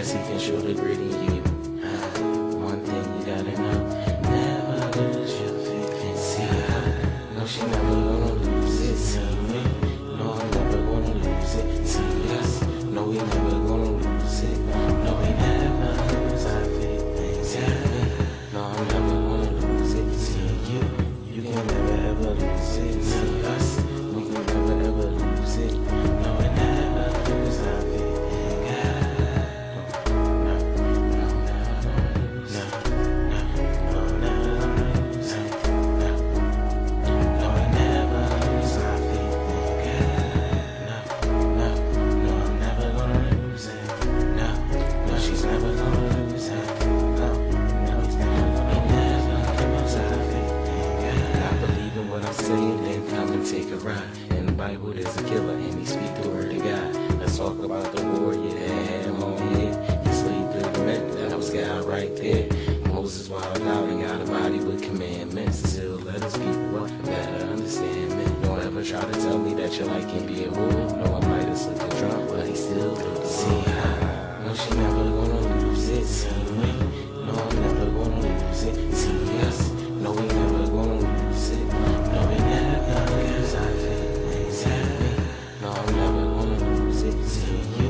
Cause he can show the gritty you. Uh, one thing you gotta know, never lose your faith in see. No, she never gonna lose it. See me? No, I'm never gonna lose it. See us? No, we never gonna lose it. No, we never lose our faith see. No, I'm never gonna lose it. See you? You can never ever lose it. to us? saying, hey, come and take a ride. In the Bible, there's a killer, and he speak the word of God. Let's talk about the warrior that had him on head. He sleep the command, that was God right there. Moses wild out and got a body with commandments. Still let us people up, better understand me. Don't ever try to tell me that your life can be a woman. No, I might have slipped a drunk, but he still do. See, I know she never gonna lose it. to you.